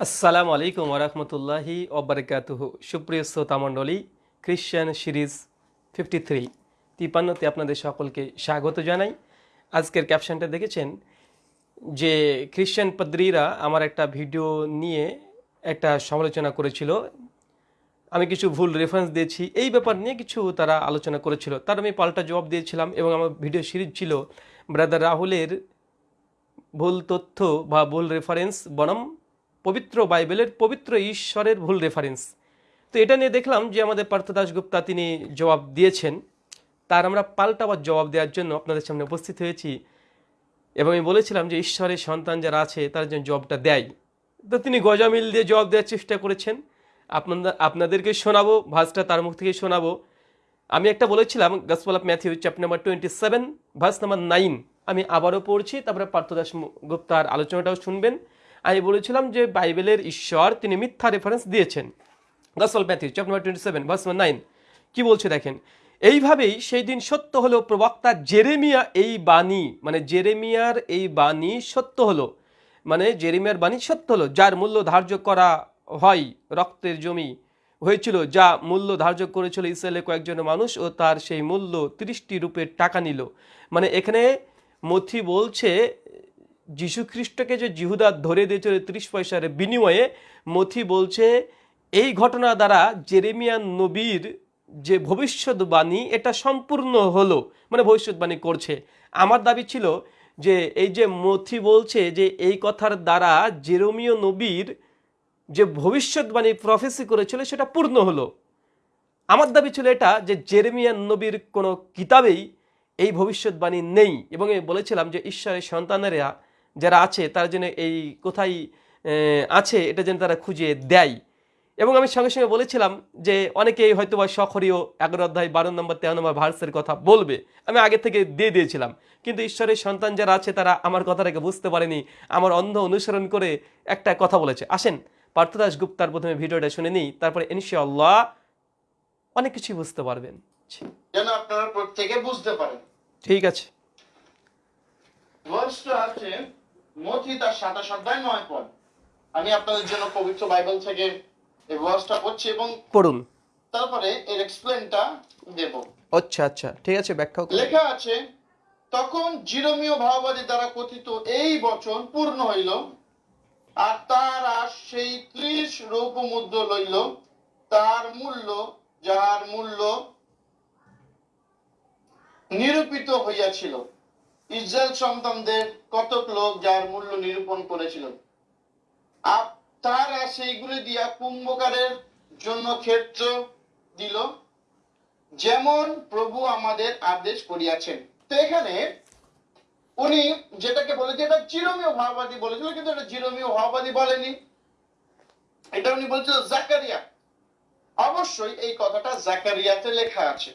আসসালামু আলাইকুম ওরহমতুল্লাহি ওবরাকাতুহ সুপ্রিয় শ্রোতা মণ্ডলী খ্রিশ্চান সিরিজ ফিফটি থ্রি তিপান্নতে আপনাদের সকলকে স্বাগত জানাই। আজকের ক্যাপশনটা দেখেছেন যে খ্রিশ্চান পাদ্রীরা আমার একটা ভিডিও নিয়ে একটা সমালোচনা করেছিল। আমি কিছু ভুল রেফারেন্স দিয়েছি, এই ব্যাপার নিয়ে কিছু তারা আলোচনা করেছিল। তার আমি পাল্টা জবাব দিয়েছিলাম এবং আমার ভিডিও সিরিজ ছিল ব্রাদার রাহুলের ভুল তথ্য বা ভুল রেফারেন্স বনাম। পবিত্র বাইবেলের পবিত্র ঈশ্বরের ভুল রেফারেন্স তো এটা নিয়ে দেখলাম যে আমাদের পার্থ দাসগুপ্তা তিনি জবাব দিয়েছেন। তার আমরা পাল্টাবার জবাব দেওয়ার জন্য আপনাদের সামনে উপস্থিত হয়েছি। এবং আমি বলেছিলাম যে ঈশ্বরের সন্তান যারা আছে, তার জন্য জবটা দেয়। তো তিনি গজামিল দিয়ে জবাব দেওয়ার চেষ্টা করেছেন। আপনাদের আপনাদেরকে শোনাবো ভাসটা তার মুখ থেকে শোনাবো। আমি একটা বলেছিলাম gospel of Matthew chapter number twenty seven verse number nine আমি আবারও পড়ছি, তারপরে পার্থদাস গুপ্তার আলোচনাটাও শুনবেন। আমি বলেছিলাম যে বাইবেলের ঈশ্বর, তিনি মিথ্যা রেফারেন্স দিয়েছেন। Gospel Matthew chapter number twenty seven verse nine কি বলছে দেখেন? এইভাবেই সেই দিন সত্য হলো, প্রবক্তা জেরেমিয়া এই বাণী মানে জেরেমিয়ার এই বাণী সত্য হলো। মানে জেরেমিয়ার বাণী সত্য হলো, যার মূল্য ধার্য করা হয় রক্তের জমি হয়েছিল, যা মূল্য ধার্য করেছিল ইসরায়েলের কয়েকজন মানুষ ও তার সেই মূল্য তিরিশটি রূপের টাকা নিল। মানে এখানে মথি বলছে যীশু খ্রিস্টকে যে জিহুদা ধরে দিয়েছিল ত্রিশ পয়সার বিনিময়ে, মথি বলছে, এই ঘটনা দ্বারা জেরেমিয়ান নবীর যে ভবিষ্যৎবাণী, এটা সম্পূর্ণ হলো মানে ভবিষ্যৎবাণী করছে। আমার দাবি ছিল যে, এই যে মথি বলছে যে, এই কথার দ্বারা জেরোমিও নবীর যে ভবিষ্যৎবাণী প্রফেসি করেছিল, সেটা পূর্ণ হলো। আমার দাবি ছিল এটা, যে জেরেমিয়ান নবীর কোনো কিতাবেই এই ভবিষ্যৎবাণী নেই। এবং বলেছিলাম যে, ঈশ্বরের সন্তানেরা যারা আছে তারা যেন এই কোথায় আছে এটা যেন তারা খুঁজে দেয়। এবং আমি সঙ্গে সঙ্গে বলেছিলাম যে অনেকেই হয়তো বা সখরীয় এগারো অধ্যায় বারো নম্বর তেরো নম্বর ভার্সের কথা বলবে। আমি আগে থেকে দিয়ে দিয়েছিলাম। কিন্তু ঈশ্বরের সন্তান যারা আছে তারা আমার কথাটাকে বুঝতে পারেনি। আমার অন্ধ অনুসরণ করে একটা কথা বলেছে। আসেন পার্থদাস গুপ্তার প্রথমে ভিডিওটা শুনে নিই। তারপরে ইনশাআল্লাহ অনেক কিছুই বুঝতে পারবেন। যেন আপনারা প্রত্যেকে বুঝতে পারেন। ঠিক আছে। আছে মথি তার সাতাশ অধ্যায় নয় পদ। আমি আপনাদের জন্য পবিত্র বাইবেল থেকে এই ভার্সটা পড়ছি এবং পড়ুন। তারপরে এর এক্সপ্লেনটা দেব। আচ্ছা আচ্ছা ঠিক আছে ব্যাখ্যাও করুন। লেখা আছে তখন জিরোমীয় ভাববাদী দ্বারা কথিত এই বচন পূর্ণ হইল আর তারা সেই ত্রিশ রৌপ মুদ্র লইল তার মূল্য যার মূল্য নিরূপিত হইয়াছিল। ইসরায়েল সন্তানদের কতক লোক যার মূল্য নিরূপণ করেছিল। আর তারা সেইগুলি দিয়া কুম্ভকারের জন্য ক্ষেত্র দিল, যেমন প্রভু আমাদের আদেশ করিয়াছেন। তো এখানে উনি যেটাকে বলেছে, এটা চিরমীয় ভাববাদী বলেছিল, কিন্তু এটা চিরমীয় ভাববাদী বলেনি। এটা উনি বলছিল জাকারিয়া। অবশ্যই এই কথাটা জাকারিয়াতে লেখা আছে।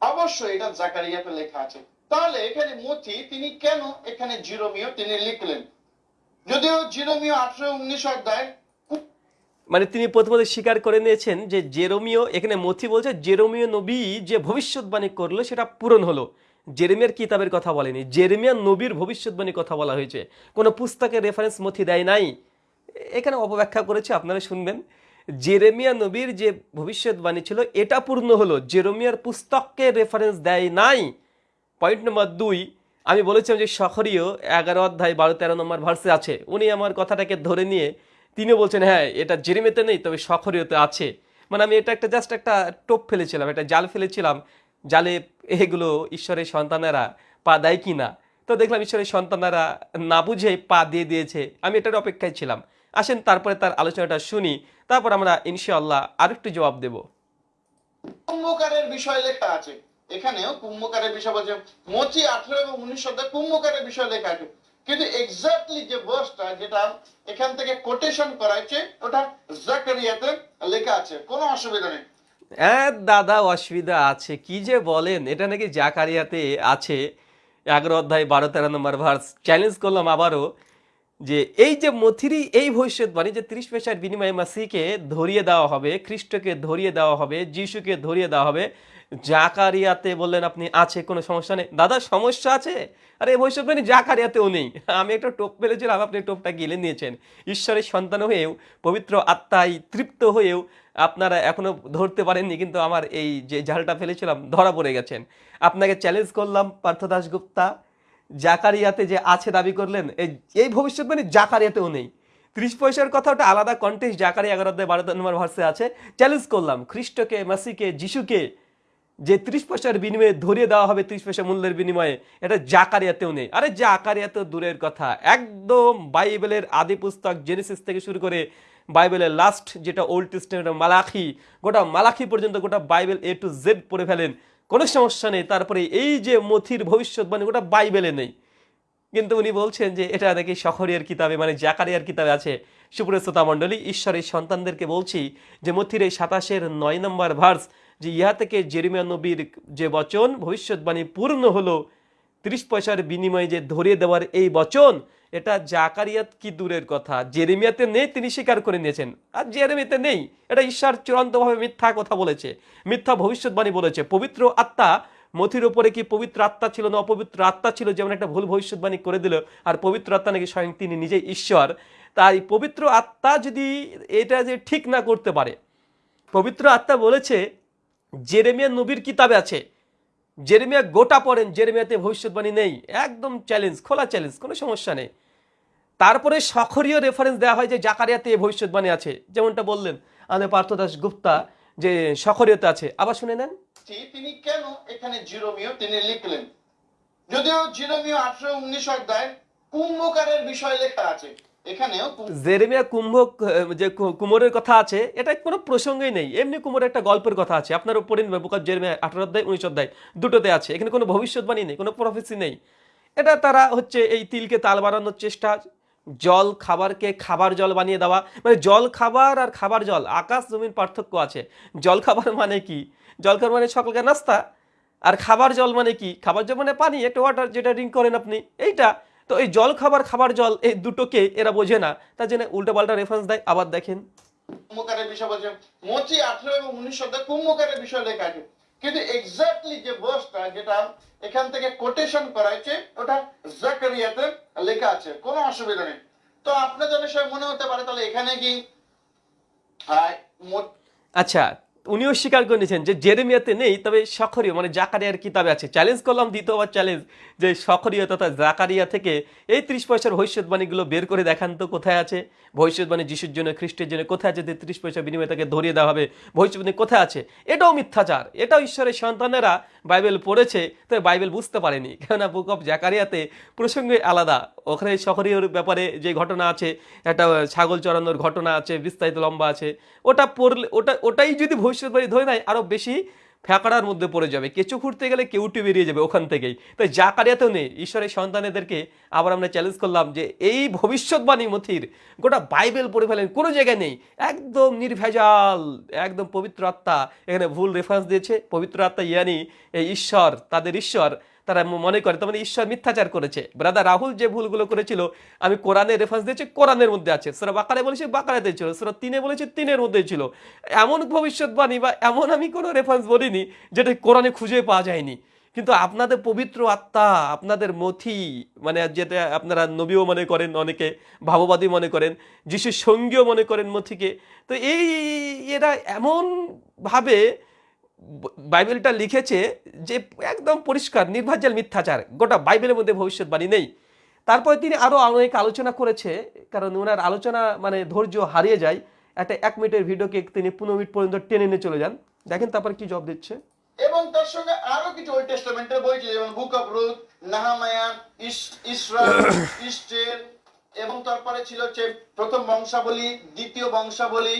অবশ্যই এটা জাকারিয়াতে লেখা আছে। তাহলে এখানে মতি তিনি কেন এখানে জিরোমিও তিনি লিখলেন? যদিও জিরোমিও আঠারো উনিশ অধ্যায় মানে তিনি প্রথমত স্বীকার করে নিয়েছেন যে জেরোমিও, এখানে মথি বলছে, জেরোমিও নবী যে ভবিষ্যৎবাণী করল, সেটা পূরণ হলো। জেরেমিয়ার কিতাবের কথা বলেনি। জেরেমিয়া নবীর ভবিষ্যৎবাণী কথা বলা হয়েছে। কোনো পুস্তকের রেফারেন্স মথি দেয় নাই। এখানে অপব্যাখ্যা করেছে, আপনারা শুনবেন। জেরেমিয়া নবীর যে ভবিষ্যৎবাণী ছিল, এটা পূর্ণ হলো। জেরোমিয়ার পুস্তককে রেফারেন্স দেয় নাই। পয়েন্ট নম্বর দুই, আমি বলেছিলাম যে শহরীয় এগারো অধ্যায় বারো তেরো নম্বর ভার্সে আছে। উনি আমার কথাটাকে ধরে নিয়ে তিনি বলছেন হ্যাঁ এটা জেরিমেতে নেই, তবে শখরীয়তে আছে। মানে আমি এটা একটা জাস্ট একটা টোপ ফেলেছিলাম, একটা জাল ফেলেছিলাম, জালে এগুলো ঈশ্বরের সন্তানেরা পা দেয় কি না তো দেখলাম ঈশ্বরের সন্তানেরা না বুঝে পা দিয়ে দিয়েছে, আমি এটার অপেক্ষায় ছিলাম। আসেন তারপরে তার আলোচনাটা শুনি, তারপর আমরা ইনশাআল্লাহ আরেকটু জবাব দেব। বিষয় লেখা আছে। এখানেও কুম্ভকারের বিষয় বলছে, মচি আঠারো এবং উনিশ অধ্যায় কুম্ভকারের বিষয় লেখা আছে। কিন্তু এক্স্যাক্টলি যে ভার্সটা যেটা এখান থেকে কোটেশন করা হয়েছে ওটা জাকারিয়াতে লেখা আছে। কোনো অসুবিধা নেই। হ্যাঁ দাদা, অসুবিধা আছে। কি যে বলেন, এটা নাকি জাকারিয়াতে আছে। এগারো অধ্যায় বারো তেরো নম্বর ভার্স চ্যালেঞ্জ করলাম আবারও। যে এই যে মথিরি, এই ভবিষ্যৎবাণী যে ত্রিশ পেশার বিনিময়ে মাসিকে ধরিয়ে দেওয়া হবে, খ্রিস্টকে ধরিয়ে দেওয়া হবে, যিশুকে ধরিয়ে দেওয়া হবে, জাকারিয়াতে বললেন আপনি, আছে, কোনো সমস্যা নেই। দাদা, সমস্যা আছে? আরে, এই ভবিষ্যৎবাণী জাকারিয়াতেও নেই। আমি একটা টোপ পেরেছিলাম আপনি টোপটা গিলে নিয়েছেন। ঈশ্বরের সন্তান হয়েও, পবিত্র আত্মায় তৃপ্ত হয়েও আপনারা এখনও ধরতে পারেননি, কিন্তু আমার এই যে জালটা ফেলেছিলাম, ধরা পড়ে গেছেন। আপনাকে চ্যালেঞ্জ করলাম পার্থ দাশগুপ্তা জাকারিয়াতে যে আছে দাবি করলেন, এই এই ভবিষ্যৎবাণী জাকারিয়াতেও নেই। ত্রিশ পয়সার কথা, ওটা আলাদা কন্টেস্ট জাকারি এগারো অধ্যায় বারো নম্বর ভার্সে আছে। চ্যালেঞ্জ করলাম, খ্রিস্টকে, মাসিকে, যিশুকে, যে ত্রিশ পয়সার বিনিময়ে ধরিয়ে দেওয়া হবে, ত্রিশ পয়সা মূল্যের বিনিময়ে, এটা জাকারিয়াতেও নেই। আরে জাকারিয়াতেও দূরের কথা। একদম বাইবেলের আদি পুস্তক জেনেসিস থেকে শুরু করে বাইবেলের লাস্ট যেটা ওল্ড টেস্টামেন্ট মালাখি, গোটা মালাখি পর্যন্ত গোটা বাইবেল এ টু জেড পড়ে ফেলেন। কোনো সমস্যা নেই। তারপরে এই যে মথির ভবিষ্যৎবাণী ওটা বাইবেলে নেই। কিন্তু উনি বলছেন যে এটা নাকি শহরের কিতাবে মানে জাকারিয়ার কিতাবে আছে। সুপ্রস্ততা মণ্ডলী, ঈশ্বরের সন্তানদেরকে বলছি যে মথির এই সাতাশের নয় নম্বর ভার্স, যে ইহা থেকে জেরিমিয়া নবীর যে বচন ভবিষ্যৎবাণী পূর্ণ হলো, ত্রিশ পয়সার বিনিময়ে যে ধরিয়ে দেওয়ার এই বচন এটা জাকারিয়াত কি দূরের কথা? জেরেমিয়াতে নেই, তিনি স্বীকার করে নিয়েছেন। আর জেরেমিয়াতে নেই, এটা ঈশ্বর চূড়ান্তভাবে মিথ্যা কথা বলেছে, মিথ্যা ভবিষ্যৎবাণী বলেছে। পবিত্র আত্মা, মথির ওপরে কি পবিত্র আত্মা ছিল না অপবিত্র আত্মা ছিল, যেমন একটা ভুল ভবিষ্যৎবাণী করে দিল, আর পবিত্র আত্মা নাকি স্বয়ং তিনি নিজেই ঈশ্বর। তাই পবিত্র আত্মা যদি এটা যে ঠিক না করতে পারে, পবিত্র আত্মা বলেছে, জেরেমিয়া নবীর কিতাবে আছে জেরেমিয়া গোটা পড়েন, জেরেমিয়াতে ভবিষ্যৎবাণী নেই। একদম চ্যালেঞ্জ খোলা চ্যালেঞ্জ কোনো সমস্যা নেই। তারপরে সখরীয় রেফারেন্স দেওয়া হয় যে জাকারিয়াতে ভবিষ্যৎবাণী আছে। যেমনটা বললেন আমাদের পার্থদাস গুপ্তা যে সখরীয়তে আছে। আবার শুনে নেন। তিনি কেন এখানে জিরোমিও তিনি লিখলেন? যদিও জিরোমিও আঠারো উনিশ অধ্যায় কুম্ভকারের বিষয় লেখা আছে। জেরেমিয়া কুম্ভ যে কুমোরের কথা আছে, এটা কোনো প্রসঙ্গই নেই। এমনি কুমোরের একটা গল্পের কথা আছে। আপনার পড়ে জেরেমিয়া, আঠারো অধ্যায়, উনিশ অধ্যায়, দুটোতে আছে। এখানে কোনো ভবিষ্যৎবাণী নেই, কোনো প্রফেসি নেই। এটা তারা হচ্ছে এই তিলকে তাল চেষ্টা, জল খাবারকে খাবার জল বানিয়ে দেওয়া। মানে জল খাবার আর খাবার জল, আকাশ, জমির পার্থক্য আছে। জল খাবার মানে কি? জল খাবার মানে সকালকে নাস্তা, আর খাবার জল মানে কি? খাবার জল মানে পানি, একটা ওয়াটার যেটা ড্রিঙ্ক করেন আপনি, এইটা তো এই জল খাবার খাবার জল এই দুটোকে এরা বোঝে না। তার জন্য উল্টো পাল্টা রেফারেন্স দেয় আবার দেখেন। কুম্ভকারের বিষয় বলছে আঠারো এবং উনিশ অধ্যায় কুম্ভকারের বিষয় লেখা আছে। কিন্তু এক্স্যাক্টলি যে বসটা যেটা এখান থেকে কোটেশন করা হয়েছে ওটা জাকারিয়াতে লেখা আছে। কোনো অসুবিধা নেই। তো আপনাদের মনে হতে পারে তাহলে এখানে কি? আচ্ছা উনিও স্বীকার করে নিয়েছেন যে জেরেমিয়াতে নেই, তবে সখরীয় মানে জাকারিয়ার কিতাবে আছে। চ্যালেঞ্জ করলাম দ্বিতীয়বার চ্যালেঞ্জ যে সখরীয় তথা জাকারিয়া থেকে এই ত্রিশ পয়সার ভবিষ্যৎবাণীগুলো বের করে দেখান তো কোথায় আছে? ভবিষ্যৎবাণী যিশুর জন্য, খ্রিস্টের জন্য কোথায় আছে? যে ত্রিশ পয়সা বিনিময়ে তাকে ধরিয়ে দেওয়া হবে, ভবিষ্যৎবাণী কোথায় আছে? এটাও মিথ্যাচার, এটাও ঈশ্বরের সন্তানেরা বাইবেল পড়েছে তাই বাইবেল বুঝতে পারেনি। কেননা বুক অফ জাকারিয়াতে প্রসঙ্গে আলাদা। ওখানে শহরীয় ব্যাপারে যে ঘটনা আছে, একটা ছাগল চড়ানোর ঘটনা আছে, বিস্তারিত লম্বা আছে, ওটা পড়লে, ওটা, ওটাই যদি ভবিষ্যৎবাণী ধরে নেয় আরও বেশি ফ্যাকড়ার মধ্যে পড়ে যাবে। কেঁচো খুঁড়তে গেলে কেউটি বেরিয়ে যাবে ওখান থেকেই। তাই জাকারিয়াতেও নেই। ঈশ্বরের সন্তানেদেরকে আবার আমরা চ্যালেঞ্জ করলাম যে এই ভবিষ্যৎবাণী মথির গোটা বাইবেল পড়ে ফেলেন, কোনো জায়গায় নেই। একদম নির্ভেজাল, একদম পবিত্র আত্মা। এখানে ভুল রেফারেন্স দিয়েছে। পবিত্র আত্মা ইয়ানি, এই ঈশ্বর, তাদের ঈশ্বর। তারা মনে করে, তার মানে ঈশ্বর মিথ্যাচার করেছে। ব্রাদার রাহুল যে ভুলগুলো করেছিল, আমি কোরআনের রেফারেন্স দিয়েছি, কোরআনের মধ্যে আছে। সুরা বাকারে বলেছি বাকারাতে ছিল। সুরা তিনে বলেছে, তিনের মধ্যে ছিল। এমন ভবিষ্যৎবাণী বা এমন আমি কোনো রেফারেন্স বলিনি, যেটা কোরআনে খুঁজে পাওয়া যায়নি। কিন্তু আপনাদের পবিত্র আত্মা, আপনাদের মথি মানে যেটা আপনারা নবীও মনে করেন, অনেকে ভাববাদী মনে করেন, যিশুর সঙ্গীও মনে করেন মথিকে তো এই এরা এমনভাবে বাইবেলটা লিখেছে যে একদম পরিষ্কার নির্ভাজ্যাল মিথ্যাচার গোটা বাইবেলের মধ্যে ভবিষ্যৎবাণী নেই। তারপরে তিনি আরও অনেক আলোচনা করেছে কারণ ওনার আলোচনা মানে ধৈর্য হারিয়ে যায়। একটা এক মিনিটের ভিডিওকে তিনি পনেরো মিনিট পর্যন্ত টেনে নিয়ে চলে যান। দেখেন তারপর কি জব দিচ্ছে। এবং তার সঙ্গে আরও কিছু ওল্ড টেস্টামেন্টের বই যেমন বুক অফ রুথ নাহামায়া ইসরা ইস্টের এবং তারপরে ছিল হচ্ছে প্রথম বংশাবলী দ্বিতীয় বংশাবলী।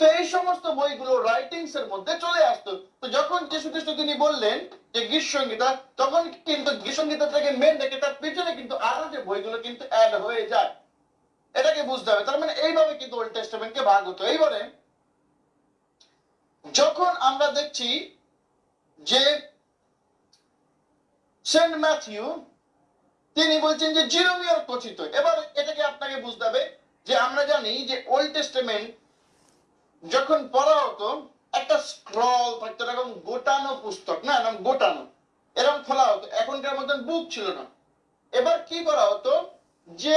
তো এই সমস্ত বইগুলো রাইটিংস এর মধ্যে চলে আসতো। তো যখন যীশু খ্রিস্ট তিনি বললেন যে গীতসঙ্গীতা তখন কিন্তু গীতসঙ্গীতা থেকে মেন দেখে তার পিছনে কিন্তু আরও যে বইগুলো কিন্তু অ্যাড হয়ে যায়। এটাকে বুঝতে হবে। তার মানে এইভাবে কিন্তু ওল্ড টেস্টামেন্টকে ভাগ হতো। এইবারে যখন আমরা দেখছি যে সেন্ট ম্যাথিউ তিনি বলছেন যে জিরোমিয়র কথিত। এবার এটাকে আপনাকে বুঝতে হবে যে আমরা জানি যে ওল্ড টেস্টামেন্ট যখন পড়া হতো, একটা স্ক্রল থাকতো, এরকম গোটানো পুস্তক, না, এরকম গোটানো। এরকম খোলা হতো, এখনকার মতন বুক ছিল না। এবার কি করা হতো, যে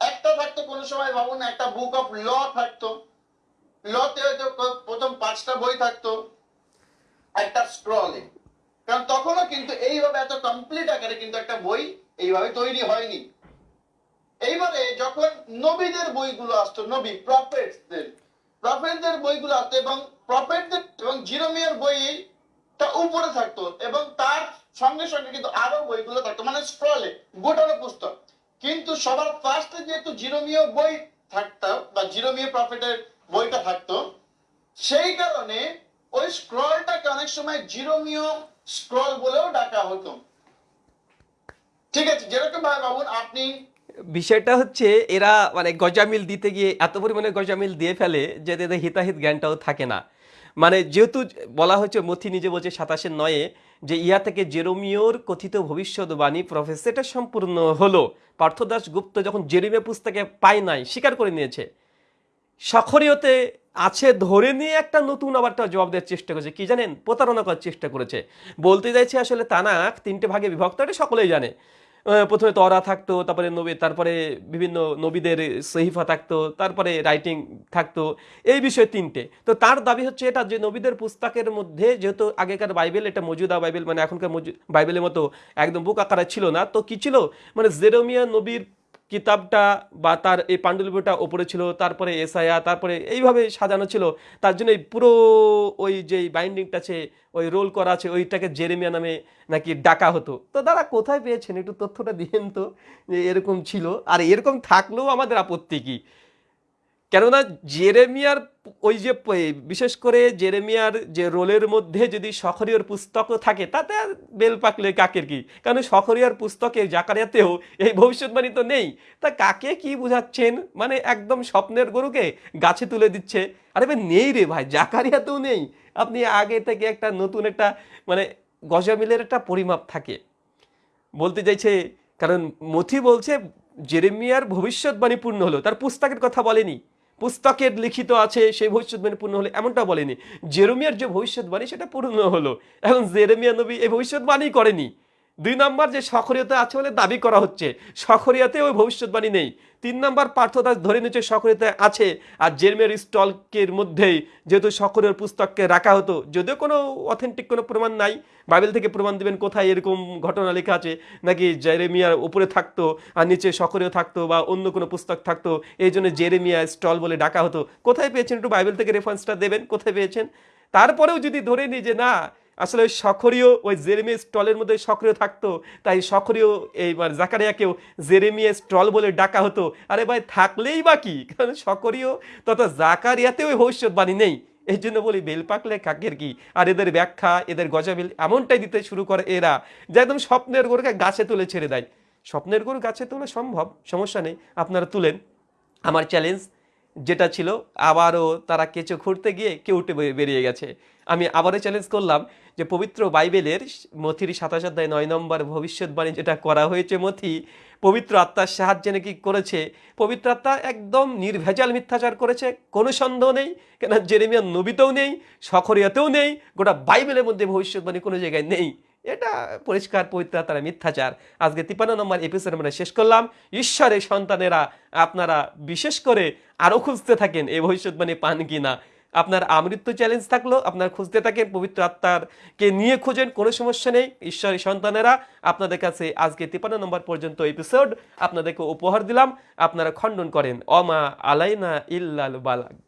একটা থাকতো, কোন সময় ভাবুন, একটা বুক অফ ল থাকতো। লতে হয়তো প্রথম পাঁচটা বই থাকতো, একটা স্ক্রলে কারণ তখনও কিন্তু এইভাবে এত কমপ্লিট আকারে কিন্তু একটা বই এইভাবে তৈরি হয়নি। এইবারে যখন নবীদের বইগুলো আসতো, নবী প্রফেটদের প্রফেটদের বইগুলো আসতো এবং প্রফেটদের এবং জিরোমিয়ার বইটা উপরে থাকতো এবং তার সঙ্গে সঙ্গে কিন্তু আরও বইগুলো থাকতো মানে স্ক্রলে গোটানো পুস্তক। কিন্তু সবার ফার্স্টে যেহেতু জিরোমিয় বই থাকতো বা জিরোমিয় প্রফেটের বইটা থাকতো, সেই কারণে ওই স্ক্রলটাকে অনেক সময় জিরোমিয় স্ক্রল বলেও ডাকা হতো। ঠিক আছে যেরকম ভাবে ভাবুন, আপনি বিষয়টা হচ্ছে এরা মানে গজামিল দিতে গিয়ে এত পরিমাণে গজামিল দিয়ে ফেলে যে এদের হিতাহিত জ্ঞানটাও থাকে না। মানে যেহেতু বলা হচ্ছে মথি নিজে বলছে সাতাশের নয়ে যে ইয়া থেকে জেরোমিওর কথিত ভবিষ্যৎবাণী প্রফেসরটা সম্পূর্ণ হলো। পার্থদাস গুপ্ত যখন জেরিমে পুস্তকে পায় নাই, স্বীকার করে নিয়েছে। সখরিয়তে আছে ধরে নিয়ে একটা নতুন আবার একটা জবাব দেওয়ার চেষ্টা করেছে। কি জানেন? প্রতারণা করার চেষ্টা করেছে। বলতে চাইছে আসলে তানাক, তিনটে ভাগে বিভক্ত, এটা সকলেই জানে। প্রথমে তরা থাকতো, তারপরে নবী, তারপরে বিভিন্ন নবীদের সহিফা থাকতো, তারপরে রাইটিং থাকতো, এই বিষয়ে তিনটে। তো তার দাবি হচ্ছে এটা যে নবীদের পুস্তকের মধ্যে যেহেতু আগেকার বাইবেল, এটা মজুদা বাইবেল মানে এখনকার বাইবেলের মতো একদম বুক আকারে ছিল না। তো কি ছিল? মানে জেরোমিয়া নবীর কিতাবটা বা তার এই পাণ্ডুলিপিটা ওপরে ছিল, তারপরে এসআইয়া তারপরে এইভাবে সাজানো ছিল। তার জন্য এই পুরো ওই যে বাইন্ডিংটা আছে, ওই রোল করা আছে, ওইটাকে জেরেমিয়া নামে নাকি ডাকা হতো। তো দাদা, কোথায় পেয়েছেন? একটু তথ্যটা দিয়েন তো, যে এরকম ছিল। আর এরকম থাকলেও আমাদের আপত্তি কি? কেননা জেরেমিয়ার ওই যে বিশেষ করে জেরেমিয়ার যে রোলের মধ্যে যদি সখরিয়র পুস্তকও থাকে, তাতে বেল পাকলে কাকের কি? কারণ সখরিয়ার পুস্তকে জাকারিয়াতেও এই ভবিষ্যৎবাণী তো নেই। তা কাকে কি বুঝাচ্ছেন? মানে একদম স্বপ্নের গরুকে গাছে তুলে দিচ্ছে। আরে ভাই, নেই রে ভাই, জাকারিয়াতেও নেই। আপনি আগে থেকে একটা নতুন একটা মানে গজামিলের একটা পরিমাপ থাকে। বলতে চাইছে, কারণ মথি বলছে, জেরেমিয়ার ভবিষ্যৎবাণী পূর্ণ হলো। তার পুস্তকের কথা বলেনি। পুস্তকের লিখিত আছে, সেই ভবিষ্যৎবাণী পূর্ণ হলো এমনটা বলেনি। জেরোমিয়ার যে ভবিষ্যৎবাণী সেটা পূর্ণ হলো। এখন জেরেমিয়া নবী এই ভবিষ্যৎবাণী করেনি। দুই নম্বর যে সখরিয়তা আছে বলে দাবি করা হচ্ছে সখরিয়াতে ওই ভবিষ্যৎবাণী নেই। তিন নম্বর পার্থদাস ধরে নিচ্ছে সখরিয়তা আছে, আর জেরমিয়ার স্টলকের মধ্যেই যেহেতু সখরিয়ার পুস্তককে রাখা হতো, যদিও কোনো অথেন্টিক কোনো প্রমাণ নাই। বাইবেল থেকে প্রমাণ দেবেন কোথায় এরকম ঘটনা লেখা আছে, নাকি জেরেমিয়ার উপরে থাকতো আর নিচে সক্রিয় থাকতো বা অন্য কোনো পুস্তক থাকতো, এই জন্য জেরেমিয়া স্টল বলে ডাকা হতো। কোথায় পেয়েছেন একটু বাইবেল থেকে রেফারেন্সটা দেবেন? কোথায় পেয়েছেন? তারপরেও যদি ধরে নিই যে না আসলে ওই সক্রিয় ওই জেরেমিয়া স্টলের মধ্যে সক্রিয় থাকতো, তাই সক্রিয় এইবার জাকারিয়াকেও জেরেমিয়া স্টল বলে ডাকা হতো। আরে ভাই, থাকলেই বা কি? কারণ সক্রিয় তথা ওই ভবিষ্যৎবাণী নেই। এই জন্য বলি বেল পাকলে কাকের কি? আর এদের ব্যাখ্যা, এদের গজাবিল এমনটাই দিতে শুরু করে এরা, যে একদম স্বপ্নের গরুকে গাছে তুলে ছেড়ে দেয়। স্বপ্নের গরু গাছে তোলা সম্ভব, সমস্যা নেই, আপনারা তুলেন। আমার চ্যালেঞ্জ যেটা ছিল, আবারও তারা কেঁচো খুঁড়তে গিয়ে কেউটে বে- বেরিয়ে গেছে। আমি আবারও চ্যালেঞ্জ করলাম যে পবিত্র বাইবেলের মথির সাতাশ অধ্যায় নয় নম্বর ভবিষ্যৎবাণী যেটা করা হয়েছে মথি, পবিত্র আত্মার সাহায্যে নাকি করেছে? পবিত্র আত্মা একদম নির্ভেজাল মিথ্যাচার করেছে, কোনো সন্দেহ নেই, কেন জেরেমিয়া নবীতেও নেই, সখরিয়াতেও নেই, গোটা বাইবেলের মধ্যে ভবিষ্যৎবাণী কোনো জায়গায় নেই। এটা পরিষ্কার, পবিত্র তারা মিথ্যাচার। আজকে তিপান্ন নম্বর এপিসোড আমরা শেষ করলাম। ঈশ্বরের সন্তানেরা আপনারা বিশেষ করে আরও খুঁজতে থাকেন এই ভবিষ্যৎবাণী পান কি না আপনার আমৃত্য চ্যালেঞ্জ থাকল, আপনার খুঁজতে থাকেন পবিত্র আত্মারকে নিয়ে খুঁজেন, কোনো সমস্যা নেই। ঈশ্বরের সন্তানেরা, আপনাদের কাছে আজকে তিপান্ন নম্বর পর্যন্ত এপিসোড আপনাদেরকে উপহার দিলাম, আপনারা খণ্ডন করেন। অমা আলাইনা ইল্লাল বালাগ